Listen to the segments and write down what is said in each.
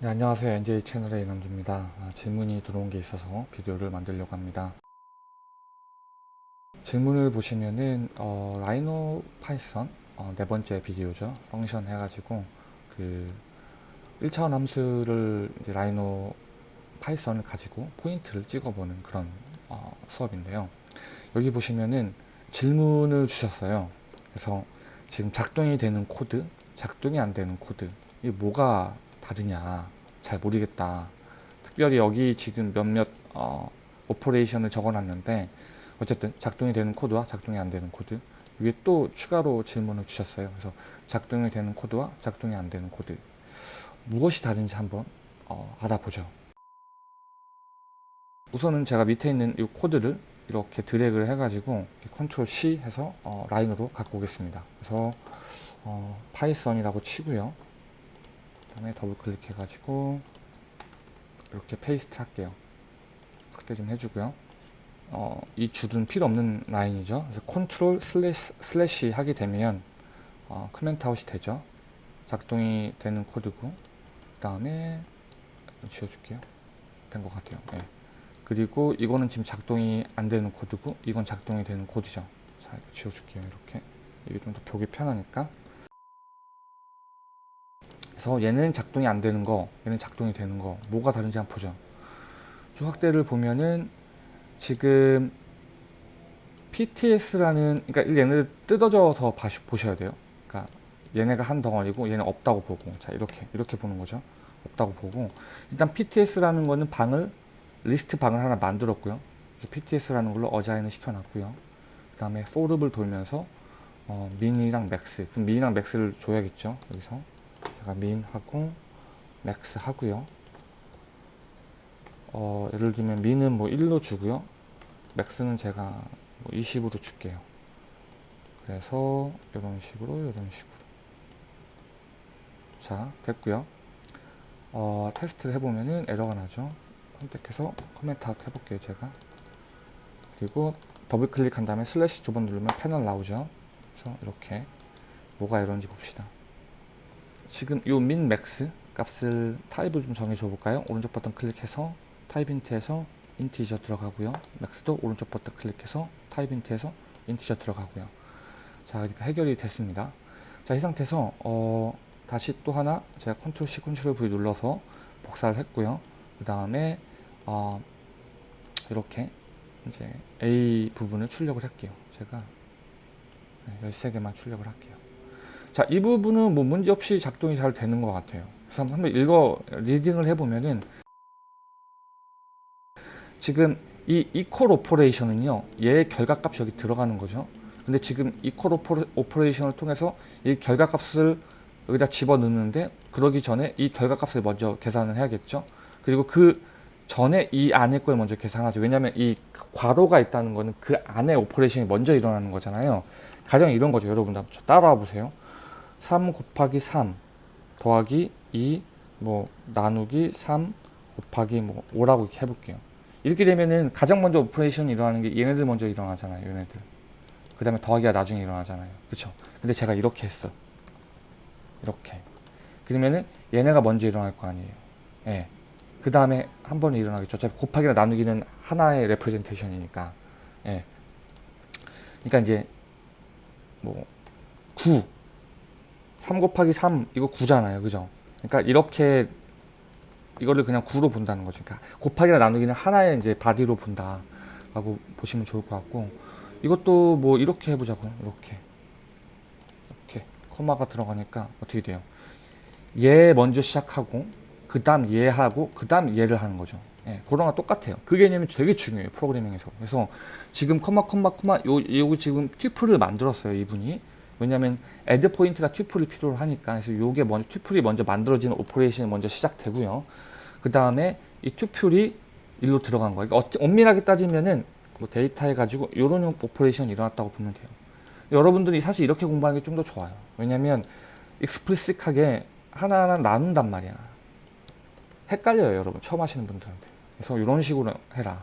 네, 안녕하세요. NJ 채널의 이남주입니다. 아, 질문이 들어온 게 있어서 비디오를 만들려고 합니다. 질문을 보시면은 어, 라이노 파이썬 어, 네 번째 비디오죠. function 해가지고 그 1차원 함수를 라이노 파이썬을 가지고 포인트를 찍어보는 그런 어, 수업인데요. 여기 보시면은 질문을 주셨어요. 그래서 지금 작동이 되는 코드, 작동이 안 되는 코드, 이게 뭐가 다르냐 잘 모르겠다. 특별히 여기 지금 몇몇 어, operation을 적어놨는데 어쨌든 작동이 되는 코드와 작동이 안 되는 코드 위에 또 추가로 질문을 주셨어요. 그래서 작동이 되는 코드와 작동이 안 되는 코드 무엇이 다른지 한번 어, 알아보죠. 우선은 제가 밑에 있는 이 코드를 이렇게 드래그를 해가지고 control C 해서 어, 라이노로 갖고 오겠습니다. 그래서 어, 파이썬이라고 치고요. 그다음에 더블 클릭해 가지고 이렇게 paste 할게요. 확대 좀 해주고요. 어, 이 줄은 필요 없는 라인이죠. 그래서 control slash, slash 하게 되면 어, comment out이 되죠. 작동이 되는 코드고 그 다음에 지워줄게요. 된 것 같아요. 네. 그리고 이거는 지금 작동이 안 되는 코드고 이건 작동이 되는 코드죠. 자, 이거 지워줄게요. 이렇게 이게 좀 더 보기 편하니까 그래서 얘는 작동이 안 되는 거 얘는 작동이 되는 거 뭐가 다른지 한번 보죠. 쭉 확대를 보면은 지금 PTS라는 그러니까 얘네를 뜯어져서 보셔야 돼요. 그러니까 얘네가 한 덩어리고 얘는 없다고 보고 자 이렇게 이렇게 보는 거죠. 없다고 보고. 일단 PTS라는 거는 방을 리스트 방을 하나 만들었고요. PTS라는 걸로 assign을 시켜놨고요. 그 다음에 for loop을 돌면서 어, min이랑 max 그럼 min이랑 max를 줘야겠죠 여기서 제가 min 하고 max 하고요. 어, 예를 들면 min은 뭐 1로 주고요. max는 제가 뭐 20으로 줄게요. 그래서 이런 식으로 이런 식으로. 자 됐고요. 어, 테스트를 해보면은 에러가 나죠. 선택해서 comment out 해볼게요 제가. 그리고 더블 클릭한 다음에 슬래시 두 번 누르면 패널 나오죠. 그래서 이렇게 뭐가 이런지 봅시다 지금 요 max 값을 타입을 좀 정해 줘 볼까요? 오른쪽 버튼 클릭해서 type hint에서 integer 들어가고요. max도 오른쪽 버튼 클릭해서 type hint에서 integer 들어가고요. 자 그러니까 해결이 됐습니다. 자 이 상태에서 어, 다시 또 하나 제가 컨트롤 C 컨트롤 V 눌러서 복사를 했고요. 그 다음에 어, 이렇게 이제 A 부분을 출력을 할게요. 제가 13개만 출력을 할게요 자, 이 부분은 뭐 문제없이 작동이 잘 되는 것 같아요. 그래서 한번 읽어, reading을 해보면은 지금 이 equal operation은요, 얘의 결과값이 여기 들어가는 거죠. 근데 지금 equal operation을 통해서 이 결과값을 여기다 집어넣는데 그러기 전에 이 결과값을 먼저 계산을 해야겠죠. 그리고 그 전에 이 안에 걸 먼저 계산하죠. 왜냐하면 이 괄호가 있다는 거는 그 안에 operation이 먼저 일어나는 거잖아요. 가령 이런 거죠. 여러분들 따라와 보세요. 3 곱하기 3 더하기 2 뭐 나누기 3 곱하기 뭐 5라고 이렇게 해볼게요. 이렇게 되면은 가장 먼저 operation이 일어나는 게 얘네들 먼저 일어나잖아요. 얘네들. 그 다음에 더하기가 나중에 일어나잖아요. 그쵸? 근데 제가 이렇게 했어. 이렇게. 그러면은 얘네가 먼저 일어날 거 아니에요. 예. 그 다음에 한 번에 일어나겠죠. 어차피 곱하기나 나누기는 하나의 representation이니까. 예. 그러니까 이제 뭐 9. 3 곱하기 3 이거 9잖아요. 그죠? 그러니까 이렇게 이거를 그냥 9로 본다는 거죠. 그러니까 곱하기나 나누기는 하나의 이제 바디로 본다. 라고 보시면 좋을 것 같고 이것도 뭐 이렇게 해보자고요. 이렇게 이렇게 코마가 들어가니까 어떻게 돼요? 얘 먼저 시작하고 그 다음 얘하고 그 다음 얘를 하는 거죠. 예, 그거랑 똑같아요. 그 개념이 되게 중요해요. 프로그래밍에서. 그래서 지금 컴마 컴마 컴마 요, 요 지금 tuple을 만들었어요. 이분이. 왜냐하면 add point가 tuple이 필요로 하니까 그래서 요게 먼저 tuple이 먼저 만들어지는 operation이 먼저 시작되고요. 그 다음에 이 tuple이 일로 들어간 거예요. 그러니까 엄밀하게 따지면은 뭐 데이터 해가지고 이런 operation이 일어났다고 보면 돼요. 여러분들이 사실 이렇게 공부하는 게 좀 더 좋아요. 왜냐면 explicit하게 하나하나 나눈단 말이야. 헷갈려요, 여러분. 처음 하시는 분들한테. 그래서 이런 식으로 해라.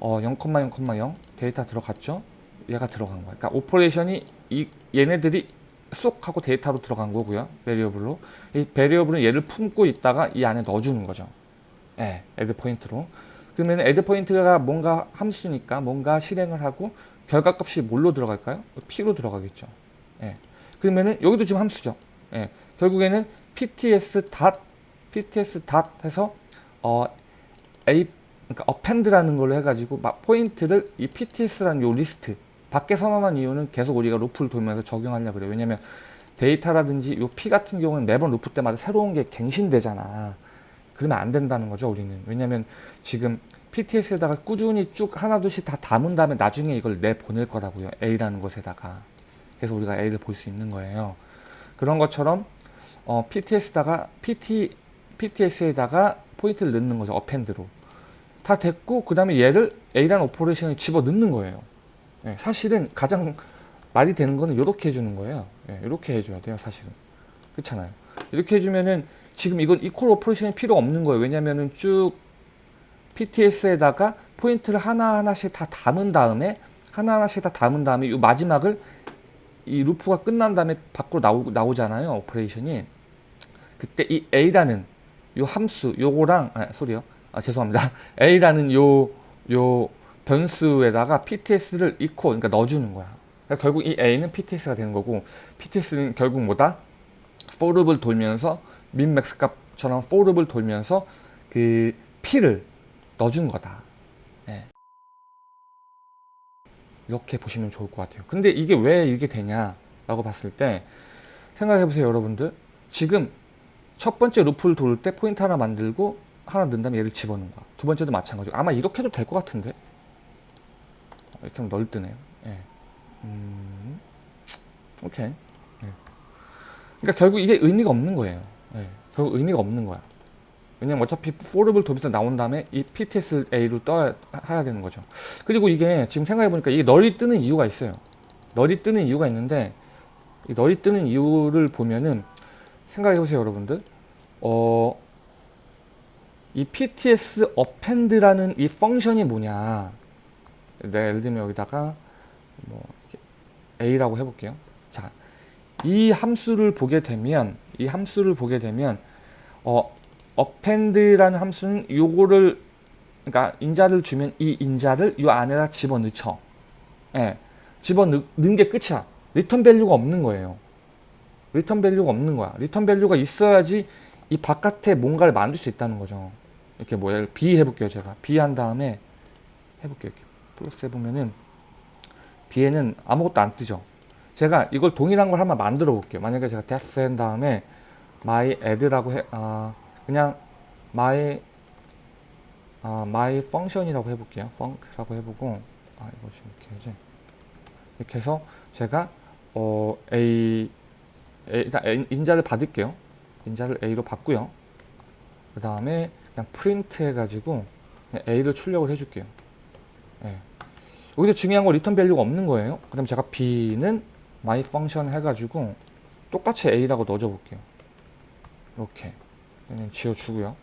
어, 0,0,0 데이터 들어갔죠? 얘가 들어간 거야. 그러니까 operation이 이 얘네들이 쏙 하고 데이터로 들어간 거고요. variable로. 이 variable은 얘를 품고 있다가 이 안에 넣어주는 거죠. 예, add point로. 그러면 add point가 뭔가 함수니까 뭔가 실행을 하고 결과값이 뭘로 들어갈까요? P로 들어가겠죠. 예. 그러면은 여기도 지금 함수죠. 예. 결국에는 pts 닷 pts 닷 해서 어 a 그러니까 append라는 걸로 해가지고 막 포인트를 이 pts라는 요 리스트 밖에 선언한 이유는 계속 우리가 루프를 돌면서 적용하려 그래요. 왜냐면 데이터라든지 요 p 같은 경우는 매번 루프 때마다 새로운 게 갱신되잖아. 그러면 안 된다는 거죠, 우리는. 왜냐면 지금 PTS에다가 꾸준히 쭉 하나둘씩 다 담은 다음에 나중에 이걸 내보낼 거라고요. A라는 곳에다가. 그래서 우리가 A를 볼 수 있는 거예요. 그런 것처럼 어, PTS다가 PT, PTS에다가 포인트를 넣는 거죠. append로. 다 됐고 그 다음에 얘를 A라는 operation에 집어 넣는 거예요. 예, 사실은 가장 말이 되는 거는 이렇게 해주는 거예요. 예, 이렇게 해줘야 돼요. 사실은. 그렇잖아요. 이렇게 해주면은 지금 이건 equal operation이 필요 없는 거예요. 왜냐면은 쭉 PTS에다가 포인트를 하나하나씩 다 담은 다음에 하나하나씩 다 담은 다음에 이 마지막을 이 루프가 끝난 다음에 밖으로 나오, 나오잖아요. operation이. 그때 이 A라는 요 함수 요거랑 아 소리요. 아 죄송합니다. A라는 요 요 변수에다가 PTS를 equal 그러니까 넣어주는 거야. 그러니까 결국 이 A는 PTS가 되는 거고 PTS는 결국 뭐다? for loop을 돌면서 min max 값처럼 for loop을 돌면서 그 P를 넣어준 거다. 예. 이렇게 보시면 좋을 것 같아요. 근데 이게 왜 이게 되냐라고 봤을 때 생각해 보세요, 여러분들. 지금 첫 번째 루프를 돌 때 포인트 하나 만들고 하나 넣은 다음에 얘를 집어넣은 거야. 두 번째도 마찬가지고 아마 이렇게 해도 될 것 같은데 이렇게 하면 널뜨네요. 예. 음, 오케이. 예. 그러니까 결국 이게 의미가 없는 거예요. 예. 결국 의미가 없는 거야. 왜냐면 어차피 포르블 도비서 나온 다음에 이 PTS A로 떠야 해야 되는 거죠. 그리고 이게 지금 생각해 보니까 이게 널이 뜨는 이유가 있어요. 널이 뜨는 이유가 있는데 이 널이 뜨는 이유를 보면은 생각해 보세요, 여러분들. 어, 이 PTS append라는 이 펑션이 뭐냐? 내가 예를 들면 여기다가 뭐 A라고 해볼게요. 자, 이 함수를 보게 되면 이 함수를 보게 되면 어 append라는 함수는 요거를 그러니까 인자를 주면 이 인자를 요 안에다 집어넣죠. 예. 집어넣는 게 끝이야. return value가 없는 거예요. return value가 없는 거야. return value가 있어야지 이 바깥에 뭔가를 만들 수 있다는 거죠. 이렇게 뭐야 B 해볼게요 제가 B 한 다음에 해볼게요 이렇게 플러스 해보면은 B에는 아무것도 안 뜨죠. 제가 이걸 동일한 걸 한번 만들어 볼게요. 만약에 제가 데스 한 다음에 my add라고 해, 아, 그냥 my 아, my function이라고 해볼게요. func라고 해보고 아 이거 지금 이렇게 해야지. 이렇게 해서 제가 어 a, a 일단 인자를 받을게요. 인자를 a로 받고요. 그 다음에 그냥 프린트 해가지고 a를 출력을 해줄게요. 예. 여기서 중요한 건 return value가 없는 거예요. 그 다음에 제가 b는 my function 해가지고 똑같이 a라고 넣어줘 볼게요. 이렇게 지워주고요.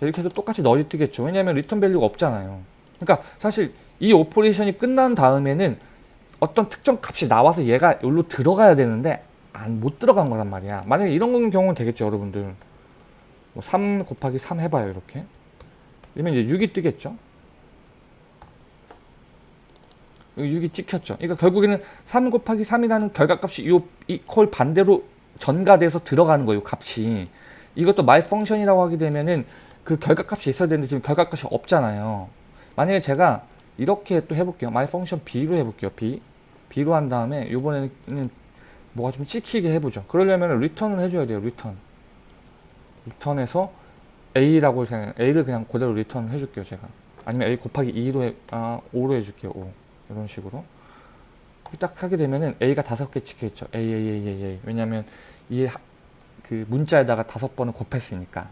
이렇게 해도 똑같이 null이 뜨겠죠. 왜냐하면 return value가 없잖아요. 그러니까 사실 이 operation이 끝난 다음에는 어떤 특정 값이 나와서 얘가 여기로 들어가야 되는데 안 못 들어간 거란 말이야. 만약에 이런 경우는 되겠죠, 여러분들. 뭐3 곱하기 3 해봐요, 이렇게. 그러면 이제 6이 뜨겠죠. 6이 찍혔죠. 그러니까 결국에는 3 곱하기 3이라는 결과값이 요, 이퀄 반대로 전가돼서 들어가는 거예요, 값이. 이것도 my function이라고 하게 되면은 그 결과값이 있어야 되는데 지금 결과값이 없잖아요. 만약에 제가 이렇게 또 해볼게요. my function b로 해볼게요. b. b로 한 다음에 이번에는 뭐가 좀 찍히게 해보죠. 그러려면 return을 해줘야 돼요. return. return해서 a라고 그냥 a를 그냥 그대로 return 해줄게요. 제가. 아니면 a 곱하기 2로 해, 아, 5로 해줄게요. 5. 이런 식으로. 딱 하게 되면은 a가 다섯 개 찍혀있죠. a, a, a, a, a. 왜냐면 이그 문자에다가 다섯 번을 곱했으니까.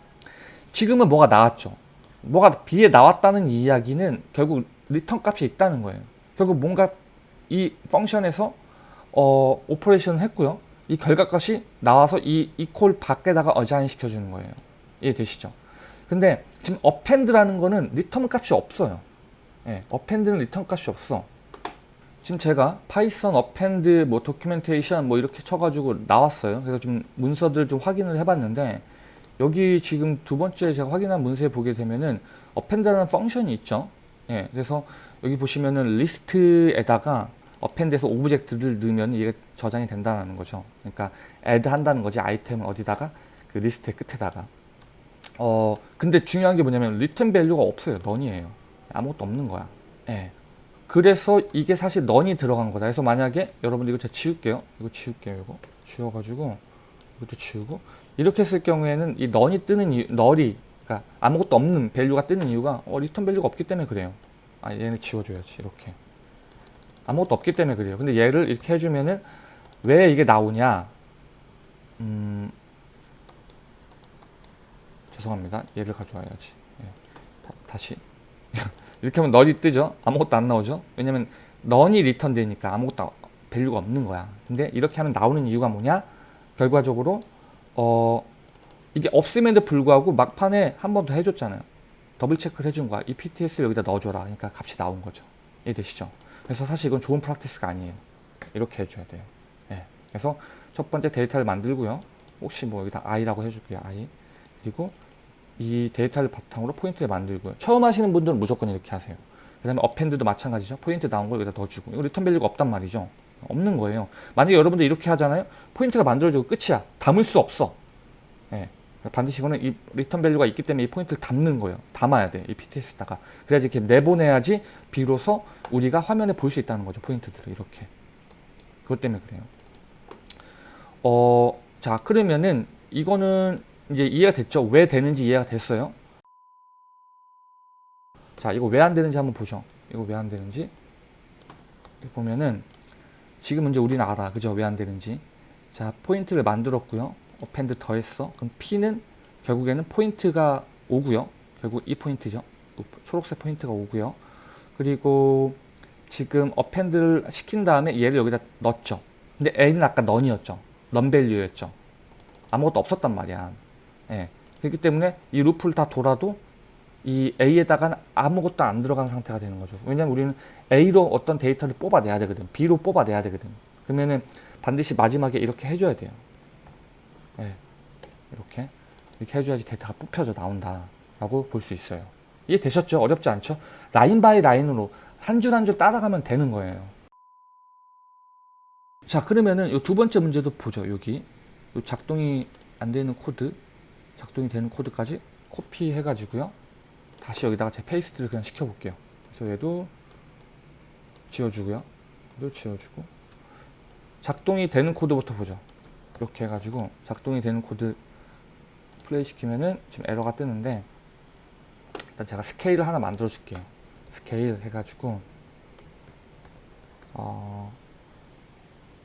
지금은 뭐가 나왔죠. 뭐가 b에 나왔다는 이야기는 결국 return 값이 있다는 거예요. 결국 뭔가 이 function에서 어, operation을 했고요. 이 결과값이 나와서 이 이퀄 밖에다가 assign 시켜주는 거예요. 이해되시죠? 근데 지금 append라는 거는 return 값이 없어요. 예, append는 return 값이 없어. 지금 제가 Python append 뭐 documentation 뭐 이렇게 쳐가지고 나왔어요. 그래서 좀 문서들 좀 확인을 해봤는데 여기 지금 두 번째 제가 확인한 문서에 보게 되면은 append라는 function이 있죠. 예, 그래서 여기 보시면은 리스트에다가 append에서 object를 넣으면 이게 저장이 된다는 거죠. 그러니까 add 한다는 거지 아이템을 어디다가 그 리스트의 끝에다가. 어 근데 중요한 게 뭐냐면 return value가 없어요. None이에요. 아무것도 없는 거야. 예. 그래서 이게 사실 None이 들어간 거다. 그래서 만약에 여러분들 이거 제가 지울게요. 이거 지울게요. 이거 지워가지고 이것도 지우고 이렇게 했을 경우에는 이 None이 뜨는 이유, null이 그러니까 아무것도 없는 value가 뜨는 이유가 어, return value가 없기 때문에 그래요. 아 얘는 지워줘야지 이렇게 아무것도 없기 때문에 그래요. 근데 얘를 이렇게 해주면은 왜 이게 나오냐? 음 죄송합니다. 얘를 가져와야지. 예. 다, 다시 이렇게 하면 null이 뜨죠? 아무것도 안 나오죠? 왜냐면 None이 return 되니까 아무것도 value가 없는 거야. 근데 이렇게 하면 나오는 이유가 뭐냐? 결과적으로 어 이게 없음에도 불구하고 막판에 한 번 더 해줬잖아요. double check를 해준 거야. 이 PTS를 여기다 넣어줘라. 그러니까 값이 나온 거죠. 이해되시죠? 그래서 사실 이건 좋은 practice가 아니에요. 이렇게 해줘야 돼요. 예. 그래서 첫 번째 데이터를 만들고요. 혹시 뭐 여기다 i라고 해줄게요. i. 그리고 이 데이터를 바탕으로 포인트를 만들고요. 처음 하시는 분들은 무조건 이렇게 하세요. 그 다음에 append도 마찬가지죠. 포인트 나온 걸 여기다 넣어주고. 이거 return value가 없단 말이죠. 없는 거예요. 만약에 여러분들 이렇게 하잖아요. 포인트가 만들어지고 끝이야. 담을 수 없어. 예. 반드시 이거는 이 return value가 있기 때문에 이 포인트를 담는 거예요. 담아야 돼. 이 PTS에다가. 그래야지 이렇게 내보내야지 비로소 우리가 화면에 볼 수 있다는 거죠. 포인트들을 이렇게. 그것 때문에 그래요. 어, 자, 그러면은 이거는 이제 이해가 됐죠? 왜 되는지 이해가 됐어요? 자, 이거 왜 안 되는지 한번 보죠. 이거 왜 안 되는지. 여기 보면은 지금 이제 우리는 알아. 그죠? 왜 안 되는지. 자, 포인트를 만들었고요. append 더했어. 그럼 P는 결국에는 포인트가 오고요. 결국 이 포인트죠. 초록색 포인트가 오고요. 그리고 지금 append를 시킨 다음에 얘를 여기다 넣었죠. 근데 A는 아까 None이었죠. None value였죠. 아무것도 없었단 말이야. 예. 그렇기 때문에 이 루프를 다 돌아도 이 A에다가는 아무것도 안 들어간 상태가 되는 거죠. 왜냐면 우리는 A로 어떤 데이터를 뽑아내야 되거든. B로 뽑아내야 되거든. 그러면은 반드시 마지막에 이렇게 해줘야 돼요. 예. 이렇게. 이렇게 해줘야지 데이터가 뽑혀져 나온다. 라고 볼 수 있어요. 이해되셨죠? 어렵지 않죠? line by line으로 한 줄 한 줄 따라가면 되는 거예요. 자, 그러면은 이 두 번째 문제도 보죠. 여기. 요 작동이 안 되는 코드. 작동이 되는 코드까지 copy해 가지고요. 다시 여기다가 제 paste를 그냥 시켜 볼게요. 그래서 얘도 지워주고요. 얘도 지워주고. 작동이 되는 코드부터 보죠. 이렇게 해가지고 작동이 되는 코드 플레이 시키면은 지금 에러가 뜨는데 일단 제가 스케일을 하나 만들어 줄게요. 스케일 해가지고 어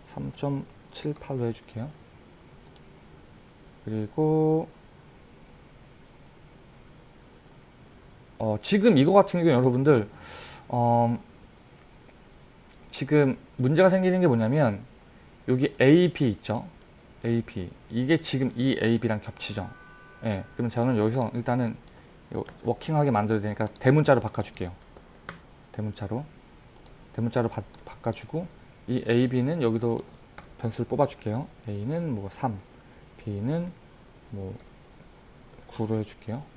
3.78로 해줄게요. 그리고 어 지금 이거 같은 경우 여러분들 어 지금 문제가 생기는 게 뭐냐면 여기 AP 있죠? AP 이게 지금 이 AB랑 겹치죠. 예, 그럼 저는 여기서 일단은 워킹하게 만들어야 되니까 대문자로 바꿔줄게요. 대문자로 대문자로 바, 바꿔주고 이 AB는 여기도 변수를 뽑아줄게요. A는 뭐 3, B는 뭐 9로 해줄게요.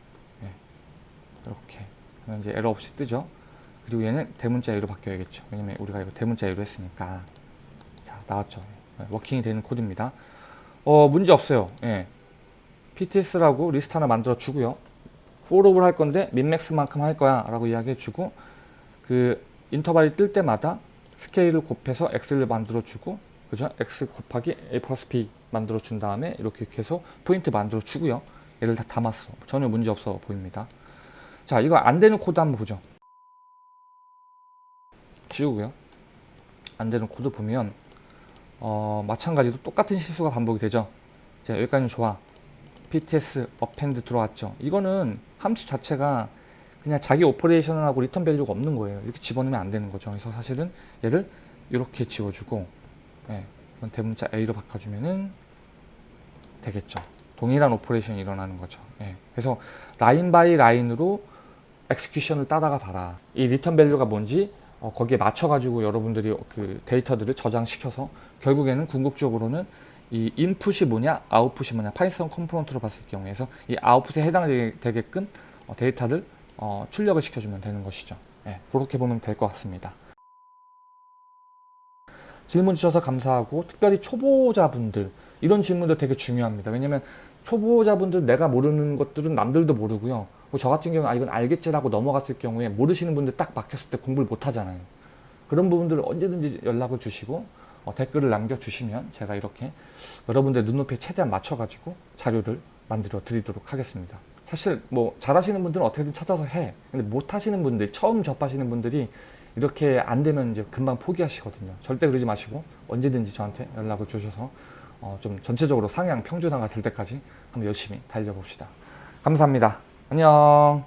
예, 이렇게 하면 이제 에러 없이 뜨죠. 그리고 얘는 대문자 A로 바뀌어야겠죠. 왜냐면 우리가 이거 대문자 A로 했으니까 자 나왔죠. 예, working이 되는 코드입니다. 어, 문제 없어요. 예. PTS라고 리스트 하나 만들어 주고요. 포로를 할 건데 min max만큼 할 거야 라고 이야기해 주고 그 인터벌이 뜰 때마다 스케일을 곱해서 x를 만들어 주고 그죠? x 곱하기 a 플러스 b 만들어 준 다음에 이렇게 해서 포인트 만들어 주고요. 얘를 다 담았어. 전혀 문제 없어 보입니다. 자, 이거 안 되는 코드 한번 보죠. 지우고요. 안 되는 코드 보면 어, 마찬가지로 똑같은 실수가 반복이 되죠. 자, 여기까지는 좋아. PTS append 들어왔죠. 이거는 함수 자체가 그냥 자기 operation을 하고 return value가 없는 거예요. 이렇게 집어넣으면 안 되는 거죠. 그래서 사실은 얘를 이렇게 지워주고 예, 이건 대문자 A로 바꿔주면은 되겠죠. 동일한 operation이 일어나는 거죠. 예, 그래서 line by line으로 execution을 따라가 봐라. 이 return value가 뭔지 어, 거기에 맞춰가지고 여러분들이 그 데이터들을 저장시켜서 결국에는 궁극적으로는 이 인풋이 뭐냐 아웃풋이 뭐냐 Python component로 봤을 경우에서 이 아웃풋에 해당되게끔 어, 데이터를 어, 출력을 시켜주면 되는 것이죠. 예, 그렇게 보면 될 것 같습니다. 질문 주셔서 감사하고 특별히 초보자분들 이런 질문도 되게 중요합니다. 왜냐면 초보자분들 내가 모르는 것들은 남들도 모르고요. 뭐저 같은 경우는 아 이건 알겠지라고 넘어갔을 경우에 모르시는 분들 딱 막혔을 때 공부를 못 하잖아요. 그런 부분들을 언제든지 연락을 주시고 어, 댓글을 남겨주시면 제가 이렇게 여러분들 눈높이에 최대한 맞춰가지고 자료를 만들어 드리도록 하겠습니다. 사실 뭐 잘하시는 분들은 어떻게든 찾아서 해. 근데 못하시는 분들, 처음 접하시는 분들이 이렇게 안 되면 이제 금방 포기하시거든요. 절대 그러지 마시고 언제든지 저한테 연락을 주셔서 어, 좀 전체적으로 상향 평준화가 될 때까지 한번 열심히 달려봅시다. 감사합니다. 안녕.